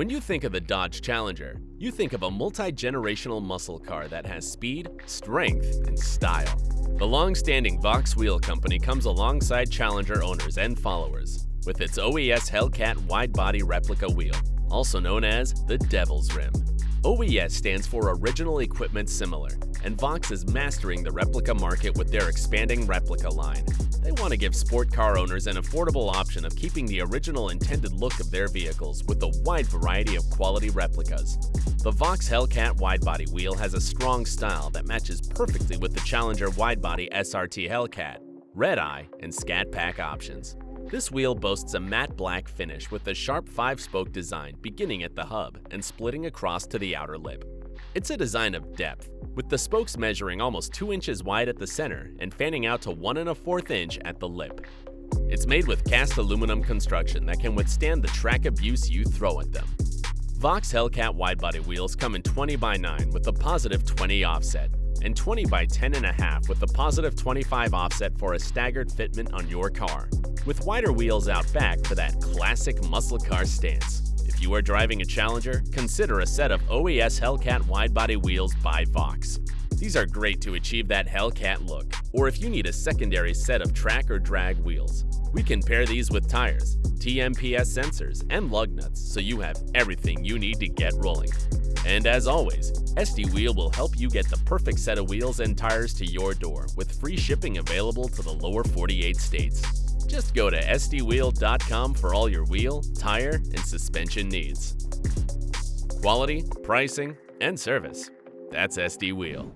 When you think of the Dodge Challenger, you think of a multi-generational muscle car that has speed, strength, and style. The long-standing Vox Wheel Company comes alongside Challenger owners and followers with its OES Hellcat wide-body replica wheel, also known as the Devil's Rim. OES stands for Original Equipment Similar, and Vox is mastering the replica market with their expanding replica line. They want to give sport car owners an affordable option of keeping the original intended look of their vehicles with a wide variety of quality replicas. The Vox Hellcat widebody wheel has a strong style that matches perfectly with the Challenger widebody SRT Hellcat, Red Eye, and Scat Pack options. This wheel boasts a matte black finish with a sharp 5-spoke design beginning at the hub and splitting across to the outer lip. It's a design of depth, with the spokes measuring almost 2 inches wide at the center and fanning out to 1 and a 4th inch at the lip. It's made with cast aluminum construction that can withstand the track abuse you throw at them. Vox Hellcat widebody wheels come in 20 by 9 with a positive 20 offset, and 20 by 10.5 with a positive 25 offset for a staggered fitment on your car, with wider wheels out back for that classic muscle car stance. If you are driving a Challenger, consider a set of OES Hellcat widebody wheels by Vox. These are great to achieve that Hellcat look, or if you need a secondary set of track or drag wheels. We can pair these with tires, TMPS sensors, and lug nuts so you have everything you need to get rolling. And as always, SD Wheel will help you get the perfect set of wheels and tires to your door with free shipping available to the lower 48 states. Just go to sdwheel.com for all your wheel, tire, and suspension needs. Quality, pricing, and service. That's SD Wheel.